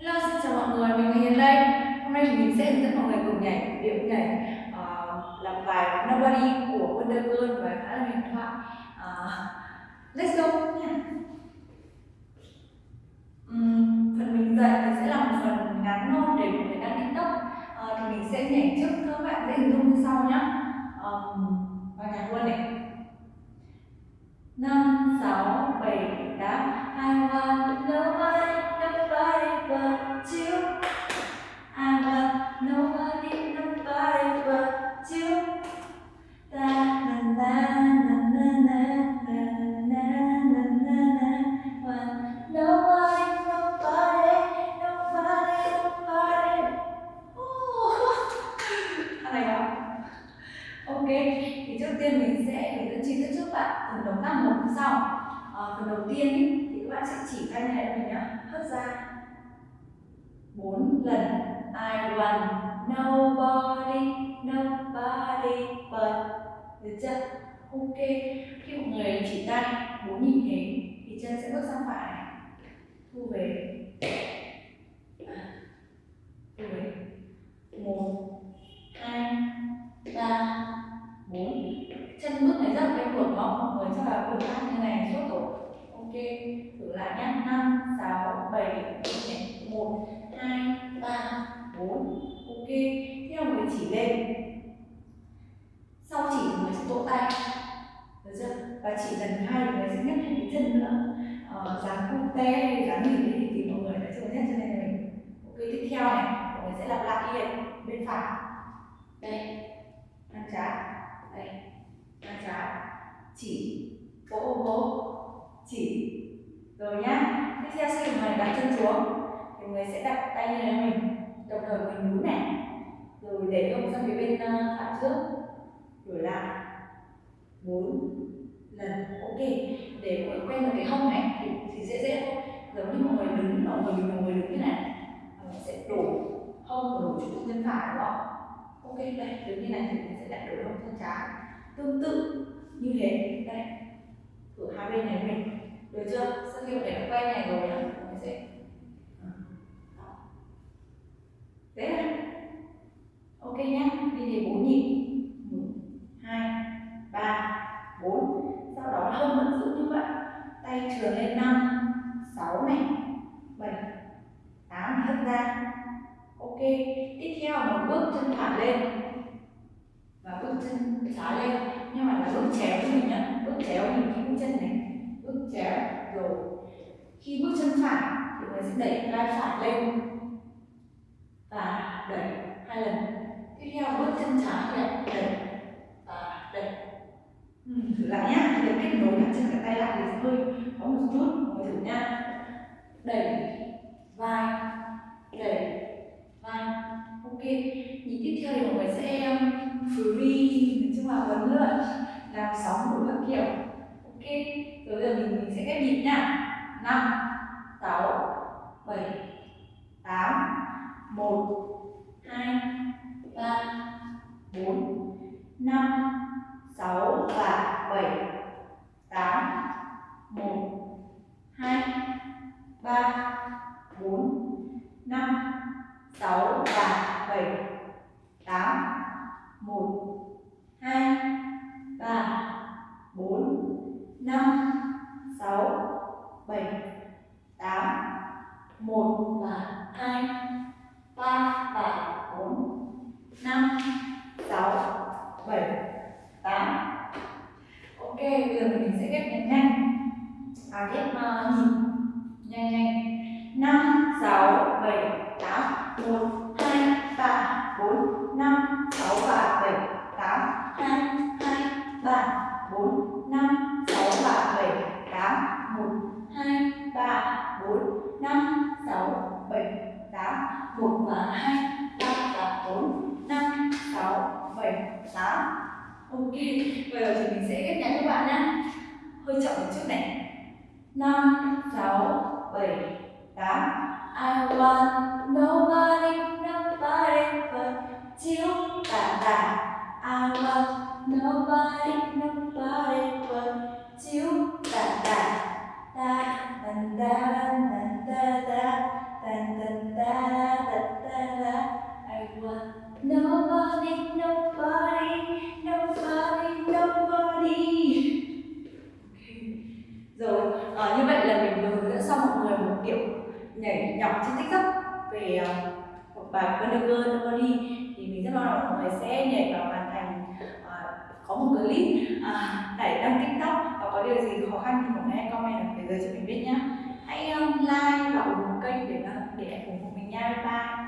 Hello, xin chào mọi người, mình là Hiền đây. Hôm nay thì mình sẽ hướng dẫn mọi người cùng nhảy điệu nhảy uh, làm bài Nobody của Wonder Girl và khá là huyền thoại. Uh, let's go nha. Um, phần mình dạy thì sẽ là một phần ngắn thôi để mọi người đăng TikTok. Uh, ờ, thì mình sẽ nhảy trước các bạn sẽ hình dung như sau nhé. Um, dẫn chi tiết bạn tác một như sau. À, phần đầu tiên ý, thì các bạn sẽ chỉ tay này mình nhá. Hất ra. Bốn lần. I want nobody nobody but. Được chưa? Ok. Khi một người chỉ tay bốn như thế thì chân sẽ bước sang phải. Thu về. Chỉ lần hai thì người sẽ nhấc thêm cái chân nữa. Ờ, dáng cute hay dáng gì thì, thì mọi người đã chưa nhấc chân lên mình ok tiếp theo này mọi người sẽ lặp lại đi bên phải. Đây. Ăn trái. Đây. Ăn trái. Chỉ. Vỗ vỗ chỉ. Rồi nhá. Tiếp theo khi mọi người đặt chân xuống. Thì người sẽ đặt tay này mình. Đồng thời mình nhún này. Rồi để ông sang phía bên phải trước. Đổi lại lần ok để mọi người quen được cái hông này thì, thì dễ dễ thôi. Giống như mọi người đứng mọi người mọi người đứng như này mọi người sẽ đổ hông và đổ trụ chân phải đúng không? Ok đây đứng như này thì mình sẽ lại đổ hông chân trái. Tương tự như thế đây. Thử hai bên này mình được chưa? Sau khi mọi người đã quen này rồi nhá. Sẽ thế này ok nhá đi thì bốn nhịp một hai ba bốn sau đó hông vẫn giữ như vậy tay trường lên năm, sáu này, bảy, tám hất ra. Ok, tiếp theo một bước chân thẳng lên. Và bước chân trái lên, nhưng mà là bước chéo cho mình nhá. Bước chéo mình cái bước chân này. Bước chéo, rồi. Khi bước chân phải thì mình sẽ đẩy vai phải lên. Và đẩy hai lần. Tiếp theo bước chân trái lại đẩy thử lại nhá. Để kết nối cả chân cả tay lại thì sẽ hơi có một chút. Mọi thử nha đẩy vai đẩy vai. Ok. Nhịp tiếp theo thì mọi người sẽ um, free, nói chung là huấn luyện làm sóng đủ các kiểu. Ok. Rồi giờ mình mình sẽ ghép nhịp nha năm, sáu, bảy, tám, một, hai, ba, bốn, năm, sáu và 7 8 1 2 3 4 5 6 và 7 8 1 2 3 4 5 6 7 8 1 và 2 3 và 4 5 6 7 ok bây giờ mình sẽ ghép nhanh nhanh. À ghép uh, nhịp. Nhanh nhanh. Năm sáu bảy tám một hai ba bốn. Năm sáu và bảy tám. Hai hai ba bốn. Năm sáu và bảy tám. Một hai ba bốn. Năm sáu hơi chậm một chút này. Năm, sáu, bảy, tám. I want nobody nobody but you. Ta ta I want nobody nobody but you. Ta ta ta ta ta ta ta ta ta. à, như vậy là mình hướng dẫn xong mọi người một kiểu nhảy nhọc trên tiktok về uh, một bài Wonder Girl thì mình rất mong là mọi người sẽ nhảy vào hoàn thành uh, ờ, có một clip uh, đăng tiktok và có điều gì khó khăn thì mọi người comment ở phía dưới cho mình biết nhé hãy um, like và ủng hộ kênh để để ủng hộ mình nha. Bye bye.